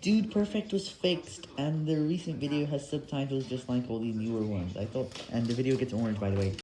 Dude Perfect was fixed, and the recent video has subtitles just like all these newer ones. I thought, and the video gets orange by the way.